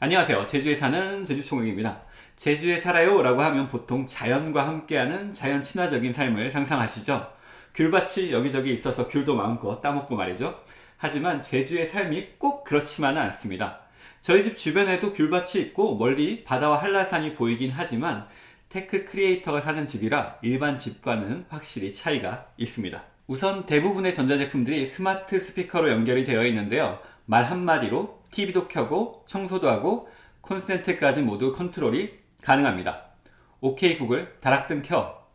안녕하세요. 제주에 사는 제주총각입니다. 제주에 살아요 라고 하면 보통 자연과 함께하는 자연 친화적인 삶을 상상하시죠? 귤밭이 여기저기 있어서 귤도 마음껏 따먹고 말이죠. 하지만 제주의 삶이 꼭 그렇지만은 않습니다. 저희 집 주변에도 귤밭이 있고 멀리 바다와 한라산이 보이긴 하지만 테크 크리에이터가 사는 집이라 일반 집과는 확실히 차이가 있습니다. 우선 대부분의 전자제품들이 스마트 스피커로 연결이 되어 있는데요. 말 한마디로 TV도 켜고 청소도 하고 콘센트까지 모두 컨트롤이 가능합니다. OK 구글 다락등 켜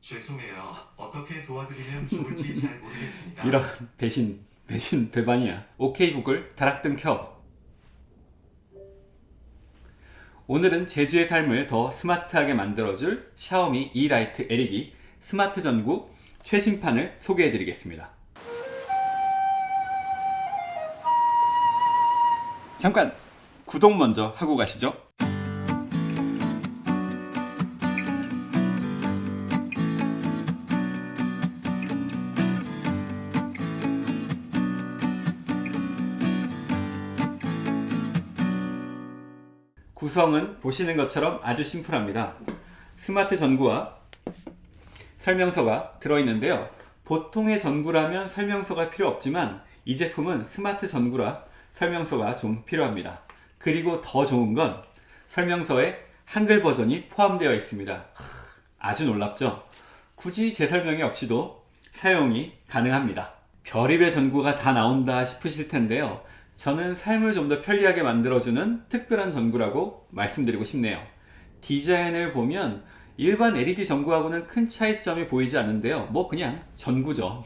죄송해요. 어떻게 도와드리면 좋을지 잘 모르겠습니다. 이런 배신 배신 배반이야. OK 구글 다락등 켜 오늘은 제주의 삶을 더 스마트하게 만들어줄 샤오미 Yeelight LED 스마트 전구 최신판을 소개해 드리겠습니다. 잠깐 구독 먼저 하고 가시죠. 구성은 보시는 것처럼 아주 심플합니다. 스마트 전구와 설명서가 들어있는데요. 보통의 전구라면 설명서가 필요 없지만 이 제품은 스마트 전구라 설명서가 좀 필요합니다. 그리고 더 좋은 건 설명서에 한글 버전이 포함되어 있습니다. 아주 놀랍죠? 굳이 제 설명이 없이도 사용이 가능합니다. 별의별 전구가 다 나온다 싶으실 텐데요. 저는 삶을 좀 더 편리하게 만들어주는 특별한 전구라고 말씀드리고 싶네요. 디자인을 보면 일반 LED 전구하고는 큰 차이점이 보이지 않는데요. 뭐 그냥 전구죠.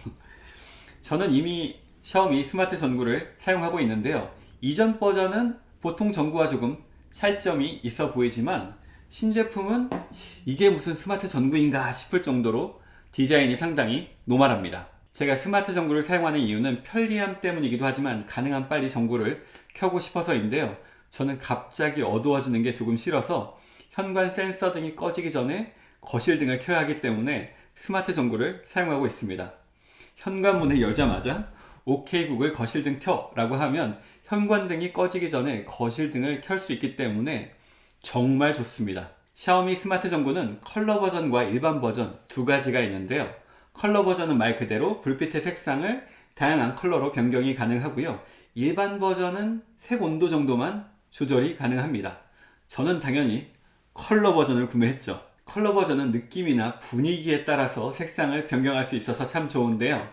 저는 이미 샤오미 스마트 전구를 사용하고 있는데요. 이전 버전은 보통 전구와 조금 차이점이 있어 보이지만 신제품은 이게 무슨 스마트 전구인가 싶을 정도로 디자인이 상당히 normal합니다. 제가 스마트 전구를 사용하는 이유는 편리함 때문이기도 하지만 가능한 빨리 전구를 켜고 싶어서인데요. 저는 갑자기 어두워지는 게 조금 싫어서 현관 센서 등이 꺼지기 전에 거실 등을 켜야 하기 때문에 스마트 전구를 사용하고 있습니다. 현관문을 열자마자 OK 구글 거실등 켜 라고 하면 현관등이 꺼지기 전에 거실등을 켤 수 있기 때문에 정말 좋습니다. 샤오미 스마트 전구는 컬러 버전과 일반 버전 두 가지가 있는데요. 컬러 버전은 말 그대로 불빛의 색상을 다양한 컬러로 변경이 가능하고요. 일반 버전은 색 온도 정도만 조절이 가능합니다. 저는 당연히 컬러 버전을 구매했죠. 컬러 버전은 느낌이나 분위기에 따라서 색상을 변경할 수 있어서 참 좋은데요.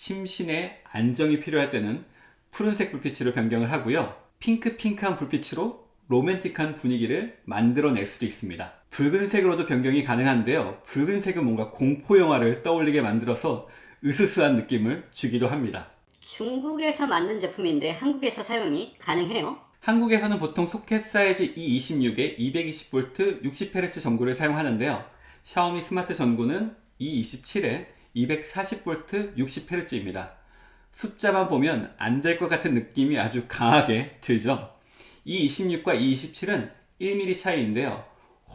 심신의 안정이 필요할 때는 푸른색 불빛으로 변경을 하고요. 핑크핑크한 불빛으로 로맨틱한 분위기를 만들어낼 수도 있습니다. 붉은색으로도 변경이 가능한데요. 붉은색은 뭔가 공포 영화를 떠올리게 만들어서 으스스한 느낌을 주기도 합니다. 중국에서 만든 제품인데 한국에서 사용이 가능해요? 한국에서는 보통 소켓 사이즈 E26에 220V 60Hz 전구를 사용하는데요. 샤오미 스마트 전구는 E27에 240V 60Hz입니다. 숫자만 보면 안 될 것 같은 느낌이 아주 강하게 들죠. E26과 E27은 1mm 차이인데요.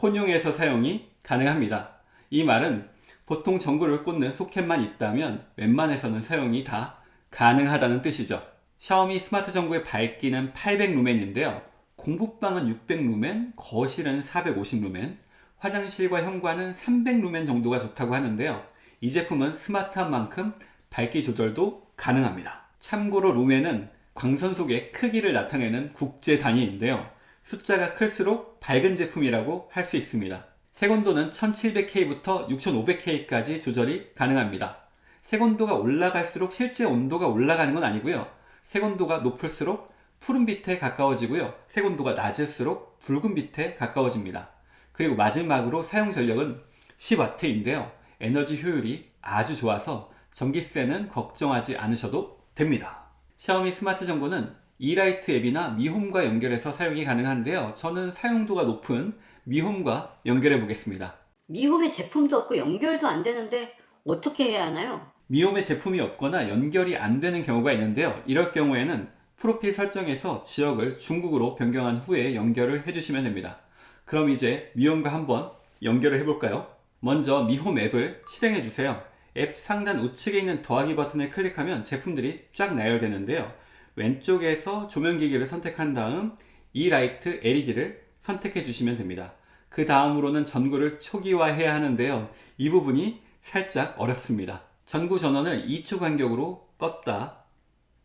혼용해서 사용이 가능합니다. 이 말은 보통 전구를 꽂는 소켓만 있다면 웬만해서는 사용이 다 가능하다는 뜻이죠. 샤오미 스마트 전구의 밝기는 800루멘인데요. 공부방은 600루멘, 거실은 450루멘, 화장실과 현관은 300루멘 정도가 좋다고 하는데요. 이 제품은 스마트한 만큼 밝기 조절도 가능합니다. 참고로 루멘은 광선 속의 크기를 나타내는 국제 단위인데요. 숫자가 클수록 밝은 제품이라고 할 수 있습니다. 색온도는 1700K부터 6500K까지 조절이 가능합니다. 색온도가 올라갈수록 실제 온도가 올라가는 건 아니고요. 색온도가 높을수록 푸른 빛에 가까워지고요. 색온도가 낮을수록 붉은 빛에 가까워집니다. 그리고 마지막으로 사용 전력은 10W인데요. 에너지 효율이 아주 좋아서 전기세는 걱정하지 않으셔도 됩니다. 샤오미 스마트 전구는 이라이트 앱이나 미홈과 연결해서 사용이 가능한데요. 저는 사용도가 높은 미홈과 연결해 보겠습니다. 미홈에 제품도 없고 연결도 안 되는데 어떻게 해야 하나요? 미홈에 제품이 없거나 연결이 안 되는 경우가 있는데요. 이럴 경우에는 프로필 설정에서 지역을 중국으로 변경한 후에 연결을 해주시면 됩니다. 그럼 이제 미홈과 한번 연결을 해볼까요? 먼저 미홈 앱을 실행해 주세요. 앱 상단 우측에 있는 더하기 버튼을 클릭하면 제품들이 쫙 나열되는데요. 왼쪽에서 조명기기를 선택한 다음 이 라이트 LED를 선택해 주시면 됩니다. 그 다음으로는 전구를 초기화해야 하는데요. 이 부분이 살짝 어렵습니다. 전구 전원을 2초 간격으로 껐다,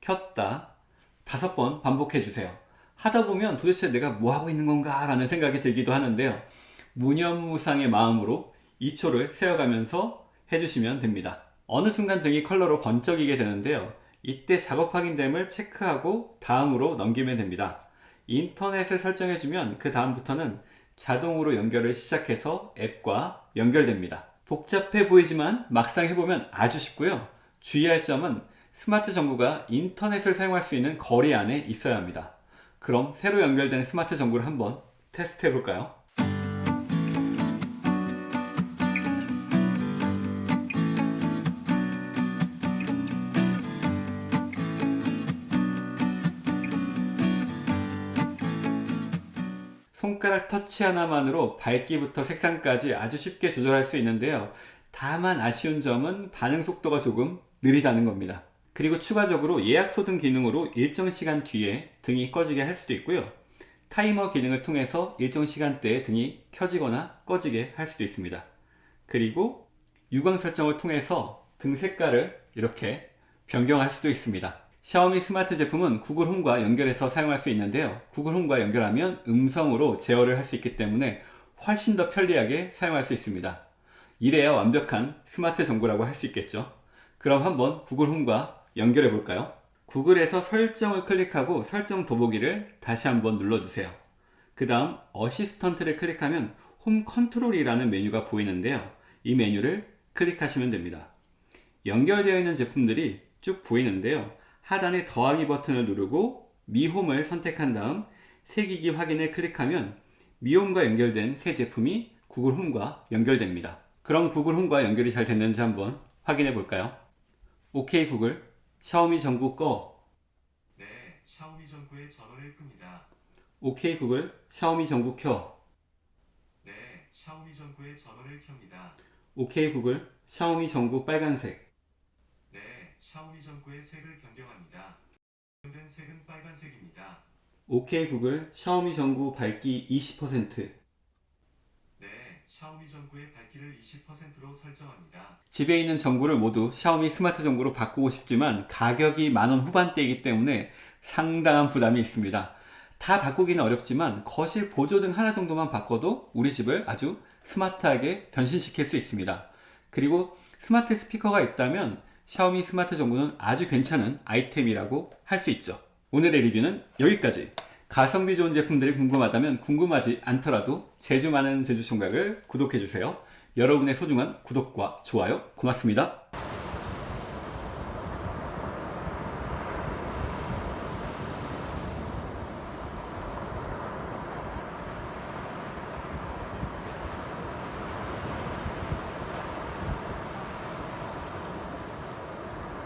켰다, 다섯 번 반복해 주세요. 하다 보면 도대체 내가 뭐 하고 있는 건가 라는 생각이 들기도 하는데요. 무념무상의 마음으로 2초를 세어가면서 해주시면 됩니다. 어느 순간 등이 컬러로 번쩍이게 되는데요. 이때 작업 확인됨을 체크하고 다음으로 넘기면 됩니다. 인터넷을 설정해주면 그 다음부터는 자동으로 연결을 시작해서 앱과 연결됩니다. 복잡해 보이지만 막상 해보면 아주 쉽고요. 주의할 점은 스마트 전구가 인터넷을 사용할 수 있는 거리 안에 있어야 합니다. 그럼 새로 연결된 스마트 전구를 한번 테스트 해볼까요? 손가락 터치 하나만으로 밝기부터 색상까지 아주 쉽게 조절할 수 있는데요. 다만 아쉬운 점은 반응 속도가 조금 느리다는 겁니다. 그리고 추가적으로 예약 소등 기능으로 일정 시간 뒤에 등이 꺼지게 할 수도 있고요. 타이머 기능을 통해서 일정 시간대에 등이 켜지거나 꺼지게 할 수도 있습니다. 그리고 유광 설정을 통해서 등 색깔을 이렇게 변경할 수도 있습니다. 샤오미 스마트 제품은 구글 홈과 연결해서 사용할 수 있는데요. 구글 홈과 연결하면 음성으로 제어를 할 수 있기 때문에 훨씬 더 편리하게 사용할 수 있습니다. 이래야 완벽한 스마트 전구라고 할 수 있겠죠. 그럼 한번 구글 홈과 연결해 볼까요? 구글에서 설정을 클릭하고 설정 더보기를 다시 한번 눌러주세요. 그 다음 어시스턴트를 클릭하면 홈 컨트롤이라는 메뉴가 보이는데요. 이 메뉴를 클릭하시면 됩니다. 연결되어 있는 제품들이 쭉 보이는데요. 하단의 더하기 버튼을 누르고 미홈을 선택한 다음 새 기기 확인을 클릭하면 미홈과 연결된 새 제품이 구글 홈과 연결됩니다. 그럼 구글 홈과 연결이 잘 됐는지 한번 확인해 볼까요? OK 구글 샤오미 전구 꺼 네, 샤오미 전구의 전원을 끕니다. OK 구글 샤오미 전구 켜 네, 샤오미 전구의 전원을 켭니다. OK 구글 샤오미 전구 빨간색 네, 샤오미 전구의 색을 변경합니다. 변경된 색은 빨간색입니다. OK 구글 샤오미 전구 밝기 20% 네, 샤오미 전구의 밝기를 20%로 설정합니다. 집에 있는 전구를 모두 샤오미 스마트 전구로 바꾸고 싶지만 가격이 만원 후반대이기 때문에 상당한 부담이 있습니다. 다 바꾸기는 어렵지만 거실 보조 등 하나 정도만 바꿔도 우리 집을 아주 스마트하게 변신시킬 수 있습니다. 그리고 스마트 스피커가 있다면 샤오미 스마트 전구는 아주 괜찮은 아이템이라고 할 수 있죠. 오늘의 리뷰는 여기까지. 가성비 좋은 제품들이 궁금하다면 궁금하지 않더라도 제주 많은 제주 총각을 구독해주세요. 여러분의 소중한 구독과 좋아요 고맙습니다.